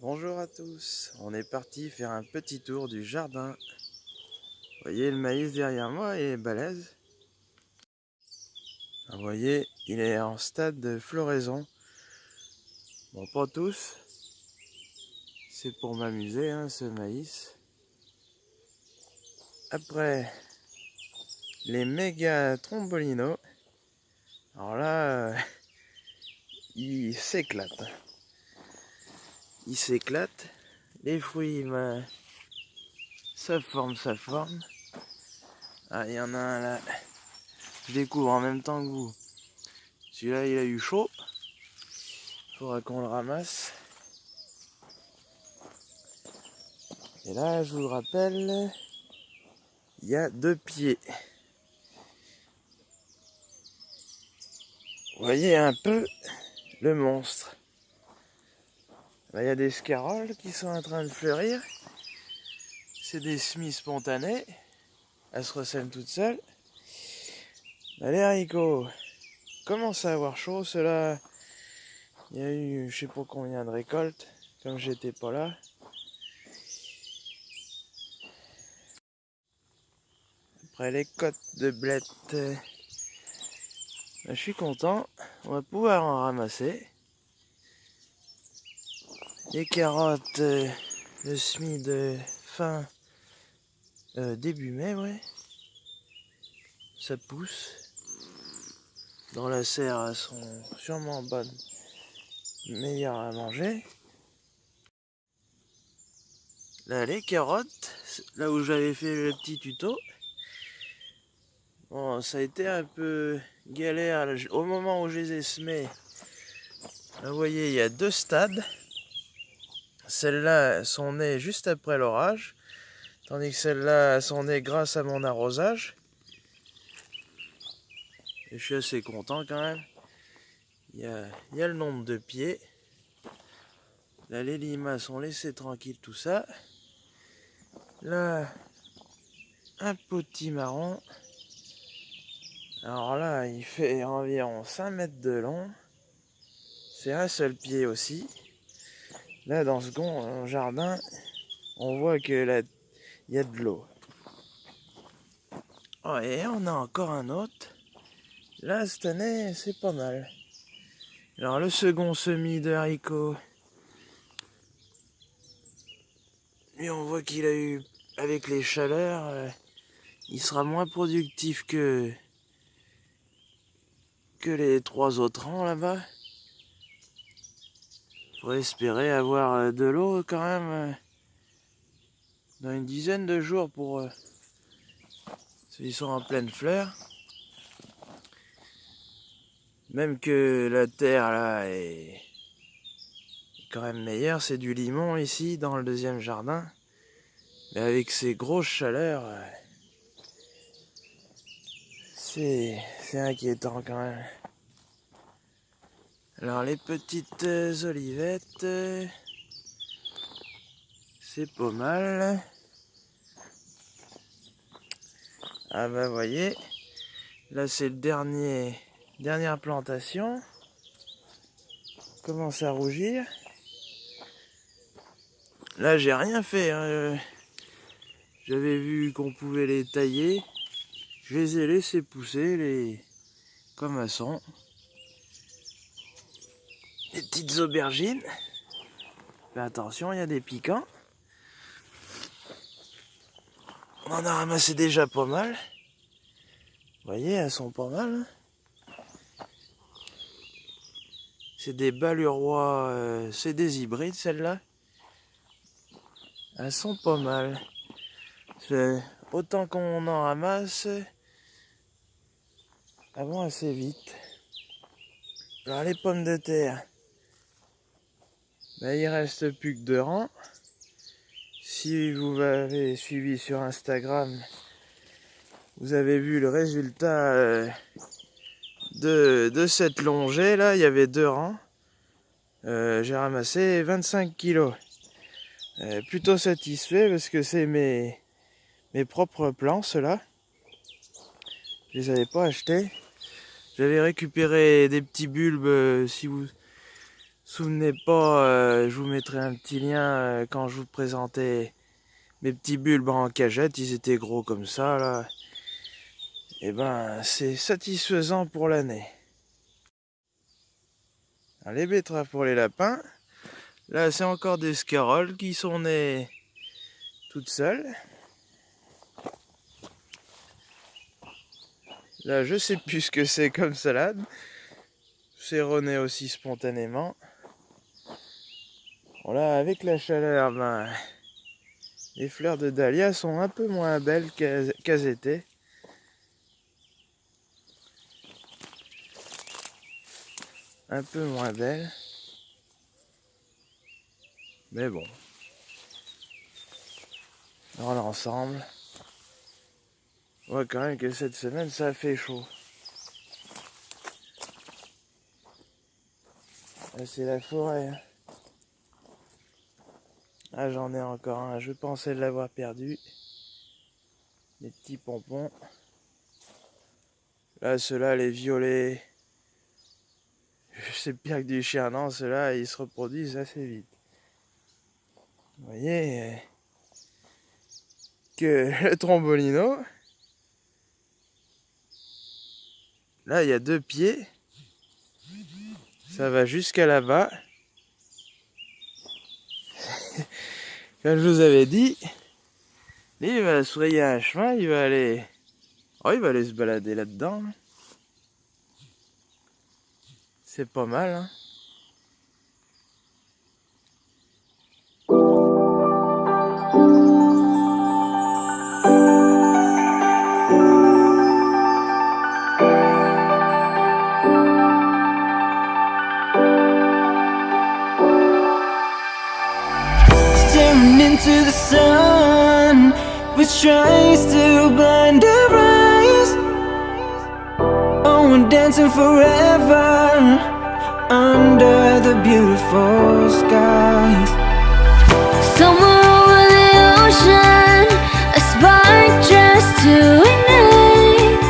Bonjour à tous, on est parti faire un petit tour du jardin. Vous voyez le maïs derrière moi, est balèze. Vous voyez, il est en stade de floraison. Bon, pas tous. C'est pour m'amuser, hein, ce maïs. Après, les méga trombolinos. Alors là, euh, il s'éclate il s'éclate. Les fruits, ben, ça forme, ça forme. Ah, il y en a un là. Je découvre en même temps que vous. Celui-là, il a eu chaud. Faudra qu'on le ramasse. Et là, je vous le rappelle, il y a deux pieds. Voyez un peu le monstre. Il y a des scaroles qui sont en train de fleurir. C'est des semis spontanés. Elles se ressèment toutes seules. les haricots à avoir chaud. Cela, il y a eu je sais pas combien de récoltes, comme j'étais pas là. Après les côtes de blettes, ben, je suis content. On va pouvoir en ramasser. Les carottes, euh, le semis de fin euh, début mai, ouais. Ça pousse. Dans la serre, elles sont sûrement bonnes, meilleures à manger. Là, les carottes, là où j'avais fait le petit tuto. Bon, ça a été un peu galère au moment où je les ai semées. Vous voyez, il y a deux stades. Celles-là sont nées juste après l'orage, tandis que celles-là sont nées grâce à mon arrosage. Je suis assez content quand même. Il y a, le nombre de pieds. Là, les limaces sont laissées tranquilles, tout ça. Là, un petit marron. Alors là, il fait environ 5 mètres de long. C'est un seul pied aussi. Là, dans ce grand jardin, on voit que là, il y a de l'eau. Oh, et on a encore un autre. Là, cette année, c'est pas mal. Alors, le second semis de haricots. Et on voit qu'il a eu, avec les chaleurs, euh, il sera moins productif que, que les trois autres rangs là-bas. Faut espérer avoir euh, de l'eau quand même euh, dans une dizaine de jours pour euh, ceux qui sont en pleine fleur. Même que la terre là est quand même meilleure, c'est du limon ici dans le deuxième jardin. Mais avec ces grosses chaleurs, c'est inquiétant quand même. Alors les petites euh, olivettes, euh, c'est pas mal. Ah bah voyez, là c'est le dernier, dernière plantation. Commence à rougir. Là j'ai rien fait. Hein. J'avais vu qu'on pouvait les tailler. Je les ai laissés pousser les comme elles sont petites aubergines. Mais attention, il y a des piquants. On en a ramassé déjà pas mal. Vous voyez, elles sont pas mal. C'est des balurois, euh, c'est des hybrides celles-là. Elles sont pas mal. Autant qu'on en ramasse, avant assez vite. Alors les pommes de terre, ben, il reste plus que deux rangs. Si vous m'avez suivi sur Instagram, vous avez vu le résultat euh, de, cette longée là, il y avait deux rangs. Euh, j'ai ramassé 25 kilos. Euh, plutôt satisfait parce que c'est mes, mes propres plants ceux-là. Je les avais pas achetés. J'avais récupéré des petits bulbes si vous Souvenez pas, euh, je vous mettrai un petit lien euh, quand je vous présentais mes petits bulbes en cagette. Ils étaient gros comme ça là. Et ben c'est satisfaisant pour l'année. Les betteraves pour les lapins. Là c'est encore des scaroles qui sont nées toutes seules. Là je sais plus ce que c'est comme salade. C'est rené aussi spontanément. Voilà, avec la chaleur, ben, les fleurs de dahlia sont un peu moins belles qu'elles étaient. Un peu moins belles. Mais bon. Dans l'ensemble, on voit quand même que cette semaine, ça fait chaud. C'est la forêt. Ah, j'en ai encore un. Je pensais l'avoir perdu. Les petits pompons. Là, ceux-là, les violets. C'est pire que du chien. Non, ceux-là, ils se reproduisent assez vite. Vous voyez que le trombolino, là, il y a deux pieds. Ça va jusqu'à là-bas. Comme je vous avais dit, il va se un chemin, il va aller... Oh, il va aller se balader là-dedans. C'est pas mal, hein. Into the sun Which tries to blind our eyes Oh, we're dancing forever Under the beautiful skies. Somewhere over the ocean A spark just to ignite.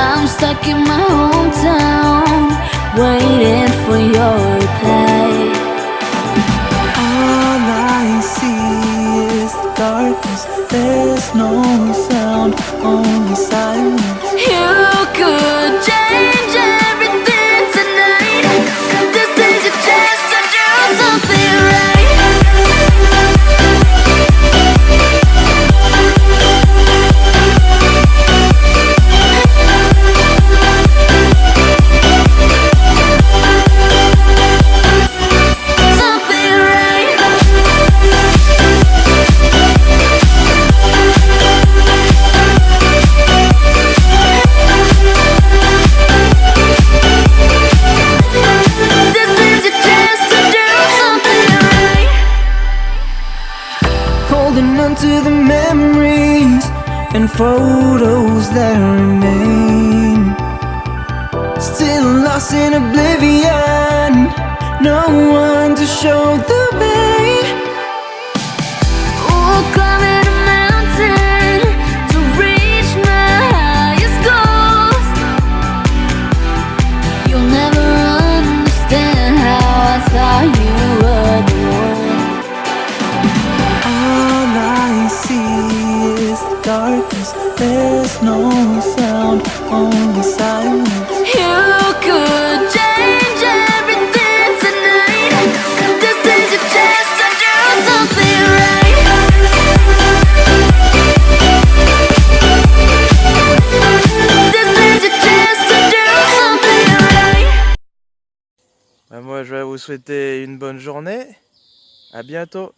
I'm stuck in my hometown Waiting for your darkness. There's no sound, only silence. You could change everything photos that remain Still lost in oblivion. No one to show the way. Ooh, climbing a mountain To reach my highest goals. You'll never understand how I you. Darkness There's no sound, only silence. You could change everything tonight. This is your chance to do something right. This is your chance to do something right. Moi je vais vous souhaiter une bonne journée. À bientôt